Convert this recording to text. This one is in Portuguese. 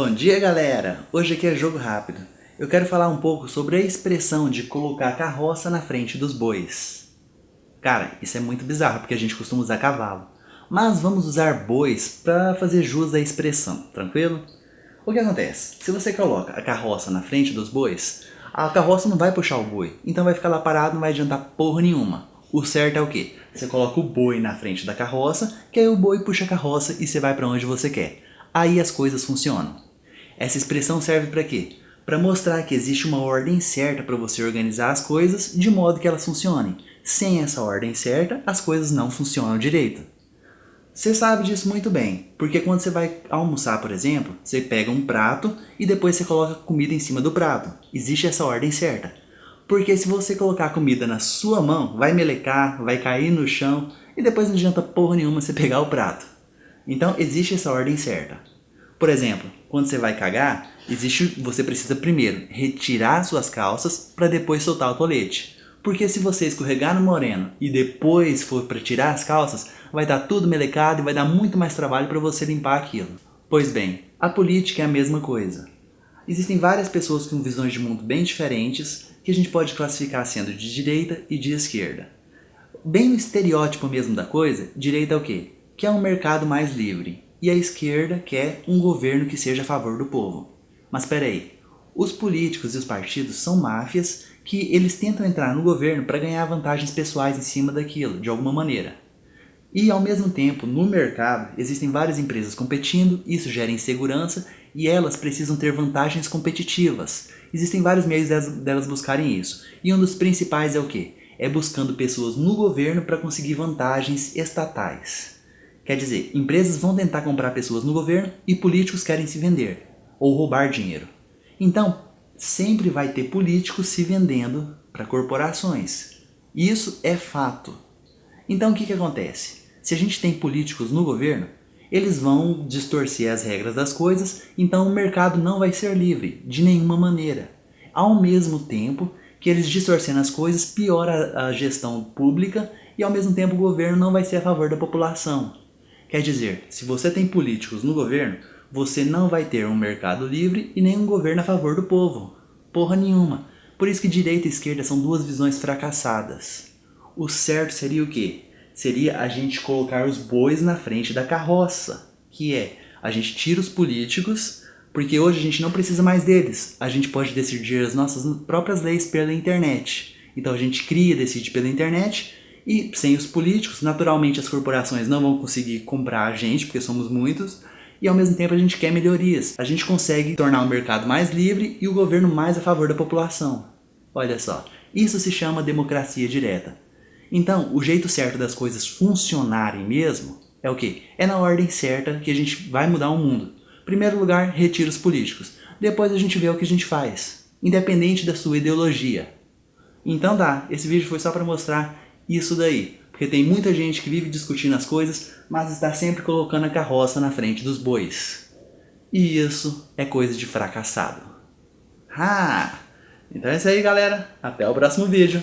Bom dia galera! Hoje aqui é Jogo Rápido. Eu quero falar um pouco sobre a expressão de colocar carroça na frente dos bois. Cara, isso é muito bizarro porque a gente costuma usar cavalo. Mas vamos usar bois para fazer jus à expressão, tranquilo? O que acontece? Se você coloca a carroça na frente dos bois, a carroça não vai puxar o boi, então vai ficar lá parado, não vai adiantar porra nenhuma. O certo é o quê? Você coloca o boi na frente da carroça, que aí o boi puxa a carroça e você vai para onde você quer aí as coisas funcionam. Essa expressão serve para quê? Para mostrar que existe uma ordem certa para você organizar as coisas de modo que elas funcionem. Sem essa ordem certa, as coisas não funcionam direito. Você sabe disso muito bem, porque quando você vai almoçar, por exemplo, você pega um prato e depois você coloca comida em cima do prato. Existe essa ordem certa. Porque se você colocar a comida na sua mão, vai melecar, vai cair no chão e depois não adianta porra nenhuma você pegar o prato. Então existe essa ordem certa. Por exemplo, quando você vai cagar, existe, você precisa primeiro retirar suas calças para depois soltar o tolete. Porque se você escorregar no moreno e depois for para tirar as calças, vai dar tudo melecado e vai dar muito mais trabalho para você limpar aquilo. Pois bem, a política é a mesma coisa. Existem várias pessoas com visões de mundo bem diferentes que a gente pode classificar sendo de direita e de esquerda. Bem o estereótipo mesmo da coisa, direita é o quê? que é um mercado mais livre, e a esquerda quer um governo que seja a favor do povo. Mas peraí, os políticos e os partidos são máfias que eles tentam entrar no governo para ganhar vantagens pessoais em cima daquilo, de alguma maneira. E ao mesmo tempo, no mercado, existem várias empresas competindo, isso gera insegurança e elas precisam ter vantagens competitivas. Existem vários meios delas buscarem isso. E um dos principais é o quê? É buscando pessoas no governo para conseguir vantagens estatais. Quer dizer, empresas vão tentar comprar pessoas no governo e políticos querem se vender ou roubar dinheiro. Então, sempre vai ter políticos se vendendo para corporações. Isso é fato. Então o que, que acontece? Se a gente tem políticos no governo, eles vão distorcer as regras das coisas, então o mercado não vai ser livre, de nenhuma maneira. Ao mesmo tempo que eles distorcendo as coisas, piora a gestão pública e ao mesmo tempo o governo não vai ser a favor da população. Quer dizer, se você tem políticos no governo, você não vai ter um mercado livre e nem um governo a favor do povo. Porra nenhuma. Por isso que direita e esquerda são duas visões fracassadas. O certo seria o quê? Seria a gente colocar os bois na frente da carroça. Que é, a gente tira os políticos, porque hoje a gente não precisa mais deles. A gente pode decidir as nossas próprias leis pela internet. Então a gente cria, decide pela internet e sem os políticos, naturalmente as corporações não vão conseguir comprar a gente, porque somos muitos, e ao mesmo tempo a gente quer melhorias. A gente consegue tornar o mercado mais livre e o governo mais a favor da população. Olha só, isso se chama democracia direta. Então, o jeito certo das coisas funcionarem mesmo é o quê? É na ordem certa que a gente vai mudar o mundo. Primeiro lugar, retira os políticos. Depois a gente vê o que a gente faz, independente da sua ideologia. Então dá, esse vídeo foi só para mostrar isso daí. Porque tem muita gente que vive discutindo as coisas, mas está sempre colocando a carroça na frente dos bois. E isso é coisa de fracassado. Ah! Então é isso aí, galera. Até o próximo vídeo.